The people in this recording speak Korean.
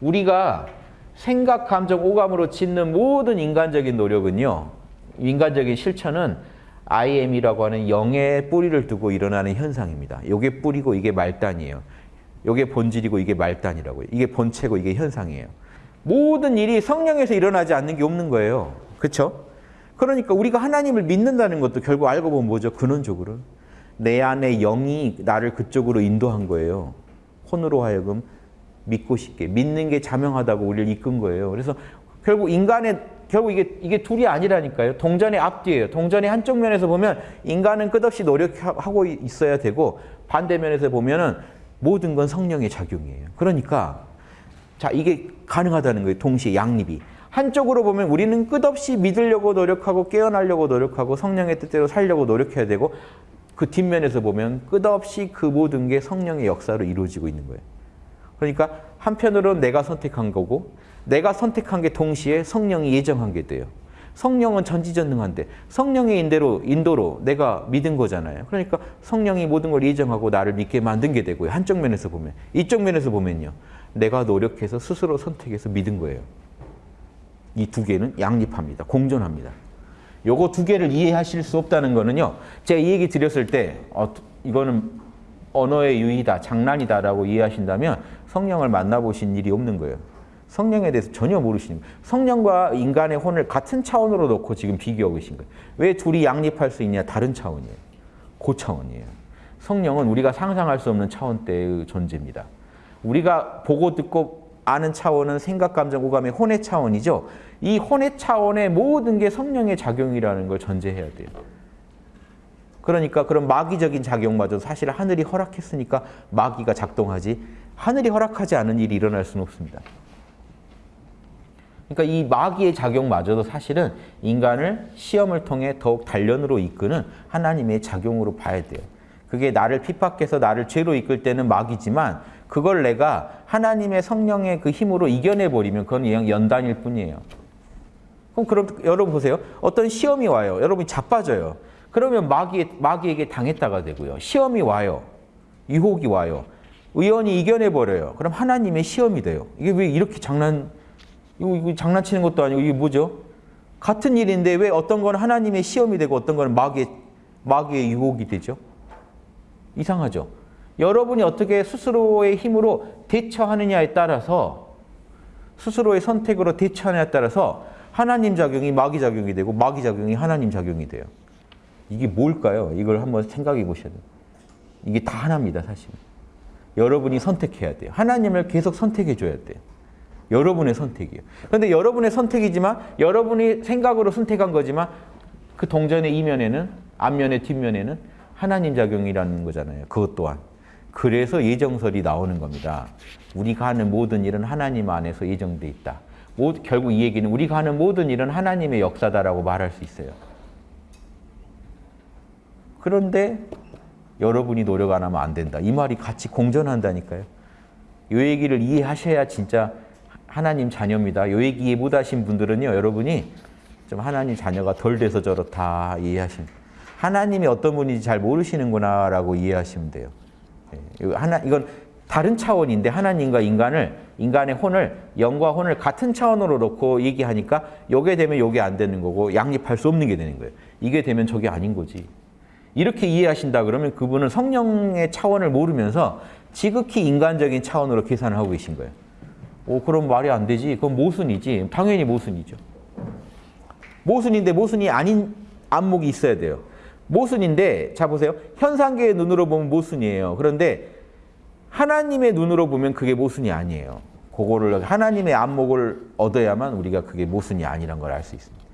우리가 생각, 감정, 오감으로 짓는 모든 인간적인 노력은요. 인간적인 실천은 IM이라고 하는 영의 뿌리를 두고 일어나는 현상입니다. 이게 뿌리고 이게 말단이에요. 이게 본질이고 이게 말단이라고요. 이게 본체고 이게 현상이에요. 모든 일이 성령에서 일어나지 않는 게 없는 거예요. 그렇죠? 그러니까 우리가 하나님을 믿는다는 것도 결국 알고 보면 뭐죠? 근원적으로 내 안에 영이 나를 그쪽으로 인도한 거예요. 혼으로 하여금 믿고 싶게 믿는 게 자명하다고 우리를 이끈 거예요. 그래서 결국 인간의 결국 이게 이게 둘이 아니라니까요. 동전의 앞뒤예요. 동전의 한쪽 면에서 보면 인간은 끝없이 노력하고 있어야 되고 반대면에서 보면은 모든 건 성령의 작용이에요. 그러니까 자 이게 가능하다는 거예요. 동시에 양립이. 한쪽으로 보면 우리는 끝없이 믿으려고 노력하고 깨어나려고 노력하고 성령의 뜻대로 살려고 노력해야 되고 그 뒷면에서 보면 끝없이 그 모든 게 성령의 역사로 이루어지고 있는 거예요. 그러니까 한편으로는 내가 선택한 거고 내가 선택한 게 동시에 성령이 예정한 게 돼요. 성령은 전지전능한데 성령의 인대로 인도로 내가 믿은 거잖아요. 그러니까 성령이 모든 걸 예정하고 나를 믿게 만든 게 되고요. 한쪽 면에서 보면 이쪽 면에서 보면요. 내가 노력해서 스스로 선택해서 믿은 거예요. 이 두 개는 양립합니다. 공존합니다. 요거 두 개를 이해하실 수 없다는 거는요. 제가 이 얘기 드렸을 때 어, 이거는 언어의 유희다, 장난이다라고 이해하신다면 성령을 만나보신 일이 없는 거예요. 성령에 대해서 전혀 모르시는 거예요. 성령과 인간의 혼을 같은 차원으로 놓고 지금 비교하고 계신 거예요. 왜 둘이 양립할 수 있냐? 다른 차원이에요. 그 차원이에요. 성령은 우리가 상상할 수 없는 차원대의 존재입니다. 우리가 보고 듣고 아는 차원은 생각, 감정, 오감의 혼의 차원이죠. 이 혼의 차원의 모든 게 성령의 작용이라는 걸 전제해야 돼요. 그러니까 그런 마귀적인 작용마저 사실 하늘이 허락했으니까 마귀가 작동하지 하늘이 허락하지 않은 일이 일어날 수는 없습니다. 그러니까 이 마귀의 작용마저도 사실은 인간을 시험을 통해 더욱 단련으로 이끄는 하나님의 작용으로 봐야 돼요. 그게 나를 핍박해서 나를 죄로 이끌 때는 마귀지만 그걸 내가 하나님의 성령의 그 힘으로 이겨내버리면 그건 그냥 연단일 뿐이에요. 그럼 그럼 여러분 보세요. 어떤 시험이 와요. 여러분이 자빠져요. 그러면 마귀, 마귀에게 당했다가 되고요. 시험이 와요. 유혹이 와요. 의원이 이겨내버려요. 그럼 하나님의 시험이 돼요. 이게 왜 이렇게 장난, 이거, 이거 장난치는 것도 아니고 이게 뭐죠? 같은 일인데 왜 어떤 건 하나님의 시험이 되고 어떤 건 마귀의, 마귀의 유혹이 되죠? 이상하죠? 여러분이 어떻게 스스로의 힘으로 대처하느냐에 따라서 스스로의 선택으로 대처하느냐에 따라서 하나님 작용이 마귀 작용이 되고 마귀 작용이 하나님 작용이 돼요. 이게 뭘까요? 이걸 한번 생각해 보셔야 돼요. 이게 다 하나입니다, 사실. 여러분이 선택해야 돼요. 하나님을 계속 선택해 줘야 돼요. 여러분의 선택이에요. 그런데 여러분의 선택이지만 여러분이 생각으로 선택한 거지만 그 동전의 이면에는 앞면의 뒷면에는 하나님 작용이라는 거잖아요. 그것 또한. 그래서 예정설이 나오는 겁니다. 우리가 하는 모든 일은 하나님 안에서 예정돼 있다. 결국 이 얘기는 우리가 하는 모든 일은 하나님의 역사다라고 말할 수 있어요. 그런데 여러분이 노력 안 하면 안 된다. 이 말이 같이 공존한다니까요. 이 얘기를 이해하셔야 진짜 하나님 자녀입니다. 이 얘기 이해 못하신 분들은요. 여러분이 좀 하나님 자녀가 덜 돼서 저렇다 이해하시면 하나님이 어떤 분인지 잘 모르시는구나 라고 이해하시면 돼요. 하나, 이건 다른 차원인데 하나님과 인간을 인간의 혼을 영과 혼을 같은 차원으로 놓고 얘기하니까 요게 되면 요게 안 되는 거고 양립할 수 없는 게 되는 거예요. 이게 되면 저게 아닌 거지. 이렇게 이해하신다 그러면 그분은 성령의 차원을 모르면서 지극히 인간적인 차원으로 계산을 하고 계신 거예요. 오, 그럼 말이 안 되지. 그건 모순이지. 당연히 모순이죠. 모순인데 모순이 아닌 안목이 있어야 돼요. 모순인데 자 보세요. 현상계의 눈으로 보면 모순이에요. 그런데 하나님의 눈으로 보면 그게 모순이 아니에요. 그거를 하나님의 안목을 얻어야만 우리가 그게 모순이 아니란 걸 알 수 있습니다.